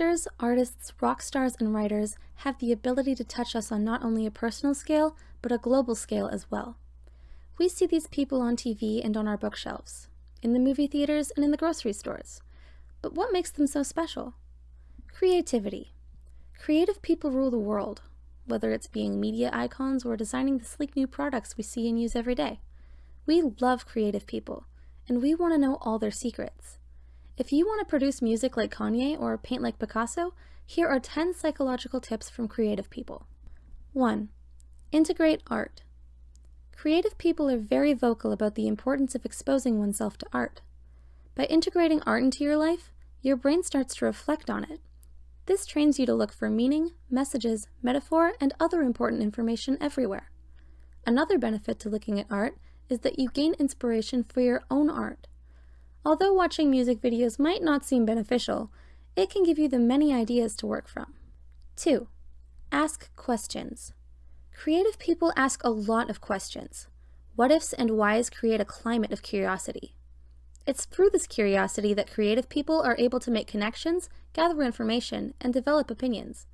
Actors, artists, rock stars, and writers have the ability to touch us on not only a personal scale, but a global scale as well. We see these people on TV and on our bookshelves, in the movie theaters and in the grocery stores. But what makes them so special? Creativity. Creative people rule the world, whether it's being media icons or designing the sleek new products we see and use every day. We love creative people, and we want to know all their secrets. If you want to produce music like Kanye or paint like Picasso, here are 10 psychological tips from creative people. 1. Integrate art. Creative people are very vocal about the importance of exposing oneself to art. By integrating art into your life, your brain starts to reflect on it. This trains you to look for meaning, messages, metaphor, and other important information everywhere. Another benefit to looking at art is that you gain inspiration for your own art. Although watching music videos might not seem beneficial, it can give you the many ideas to work from. 2. Ask questions. Creative people ask a lot of questions. What ifs and whys create a climate of curiosity. It's through this curiosity that creative people are able to make connections, gather information, and develop opinions.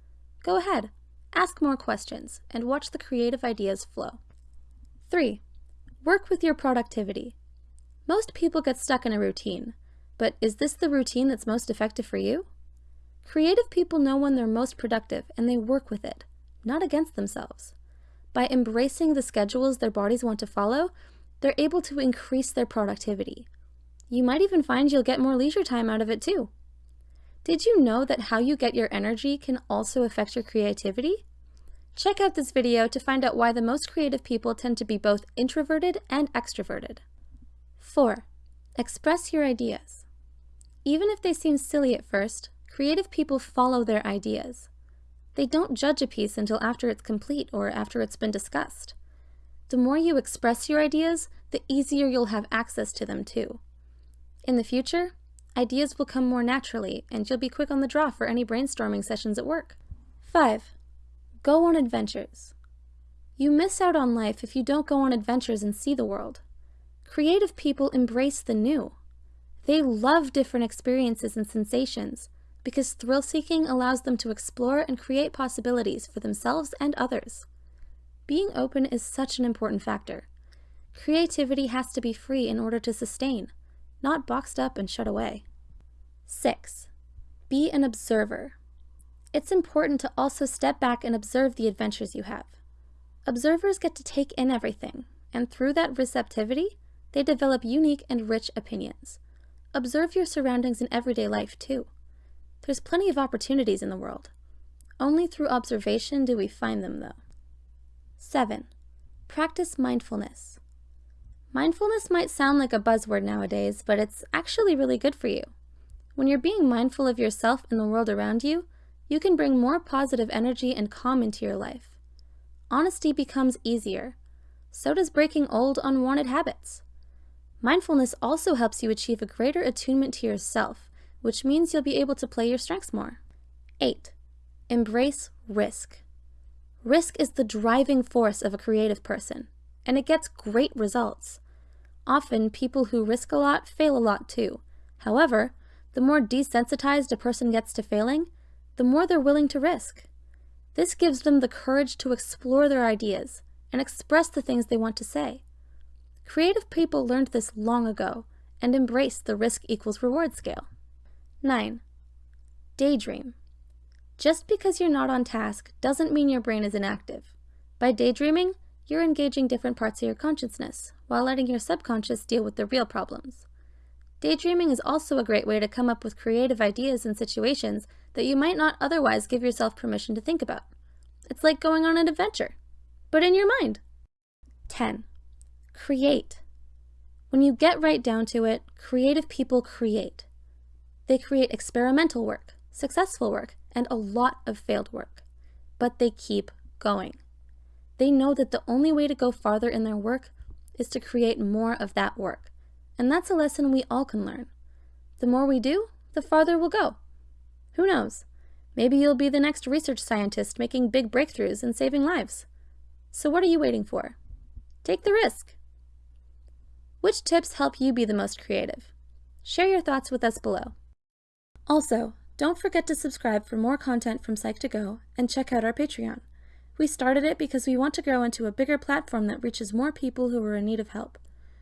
Go ahead, ask more questions, and watch the creative ideas flow. 3. Work with your productivity. Most people get stuck in a routine, but is this the routine that's most effective for you? Creative people know when they're most productive and they work with it, not against themselves. By embracing the schedules their bodies want to follow, they're able to increase their productivity. You might even find you'll get more leisure time out of it too. Did you know that how you get your energy can also affect your creativity? Check out this video to find out why the most creative people tend to be both introverted and extroverted. 4. Express your ideas. Even if they seem silly at first, creative people follow their ideas. They don't judge a piece until after it's complete or after it's been discussed. The more you express your ideas, the easier you'll have access to them too. In the future, ideas will come more naturally and you'll be quick on the draw for any brainstorming sessions at work. 5. Go on adventures. You miss out on life if you don't go on adventures and see the world. Creative people embrace the new. They love different experiences and sensations because thrill-seeking allows them to explore and create possibilities for themselves and others. Being open is such an important factor. Creativity has to be free in order to sustain not boxed up and shut away. 6. Be an observer. It's important to also step back and observe the adventures you have. Observers get to take in everything, and through that receptivity, they develop unique and rich opinions. Observe your surroundings in everyday life, too. There's plenty of opportunities in the world. Only through observation do we find them, though. 7. Practice mindfulness. Mindfulness might sound like a buzzword nowadays, but it's actually really good for you. When you're being mindful of yourself and the world around you, you can bring more positive energy and calm into your life. Honesty becomes easier. So does breaking old, unwanted habits. Mindfulness also helps you achieve a greater attunement to yourself, which means you'll be able to play your strengths more. 8. Embrace risk. Risk is the driving force of a creative person, and it gets great results. Often, people who risk a lot fail a lot too. However, the more desensitized a person gets to failing, the more they're willing to risk. This gives them the courage to explore their ideas and express the things they want to say. Creative people learned this long ago and embraced the risk equals reward scale. 9. Daydream. Just because you're not on task doesn't mean your brain is inactive. By daydreaming, you're engaging different parts of your consciousness, while letting your subconscious deal with the real problems. Daydreaming is also a great way to come up with creative ideas and situations that you might not otherwise give yourself permission to think about. It's like going on an adventure, but in your mind. 10. Create. When you get right down to it, creative people create. They create experimental work, successful work, and a lot of failed work. But they keep going. They know that the only way to go farther in their work is to create more of that work. And that's a lesson we all can learn. The more we do, the farther we'll go. Who knows? Maybe you'll be the next research scientist making big breakthroughs and saving lives. So what are you waiting for? Take the risk. Which tips help you be the most creative? Share your thoughts with us below. Also, Don't forget to subscribe for more content from Psych2Go and check out our Patreon. We started it because we want to grow into a bigger platform that reaches more people who are in need of help.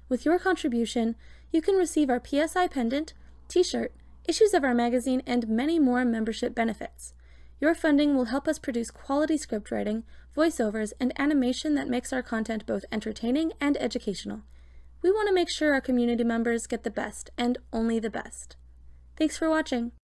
With your contribution, you can receive our PSI pendant, t-shirt, issues of our magazine, and many more membership benefits. Your funding will help us produce quality script writing, voiceovers, and animation that makes our content both entertaining and educational. We want to make sure our community members get the best, and only the best. Thanks for watching!